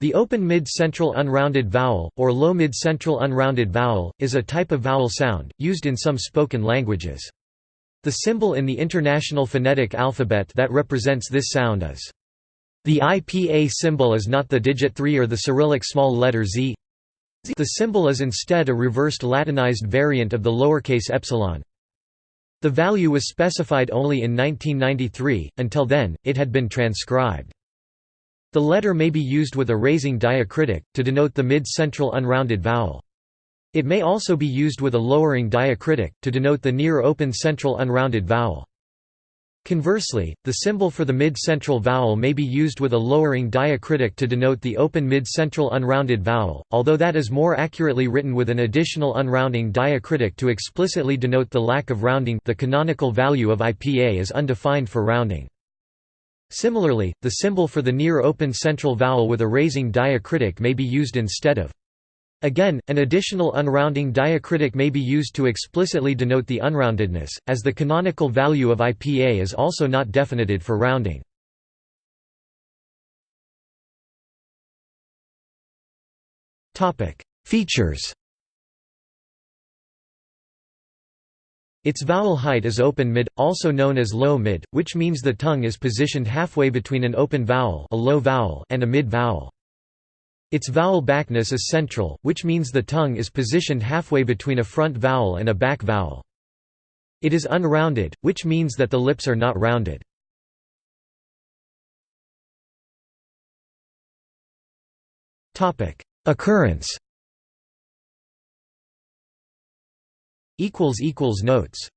The open mid-central unrounded vowel, or low mid-central unrounded vowel, is a type of vowel sound, used in some spoken languages. The symbol in the International Phonetic Alphabet that represents this sound is the IPA symbol is not the digit 3 or the Cyrillic small letter z. The symbol is instead a reversed Latinized variant of the lowercase epsilon. The value was specified only in 1993, until then, it had been transcribed. The letter may be used with a raising diacritic, to denote the mid-central unrounded vowel. It may also be used with a lowering diacritic, to denote the near open central unrounded vowel. Conversely, the symbol for the mid-central vowel may be used with a lowering diacritic to denote the open mid-central unrounded vowel, although that is more accurately written with an additional unrounding diacritic to explicitly denote the lack of rounding the canonical value of IPA is undefined for rounding. Similarly, the symbol for the near open central vowel with a raising diacritic may be used instead of. Again, an additional unrounding diacritic may be used to explicitly denote the unroundedness, as the canonical value of IPA is also not definited for rounding. Features Its vowel height is open mid, also known as low mid, which means the tongue is positioned halfway between an open vowel, a low vowel and a mid vowel. Its vowel backness is central, which means the tongue is positioned halfway between a front vowel and a back vowel. It is unrounded, which means that the lips are not rounded. Occurrence Notes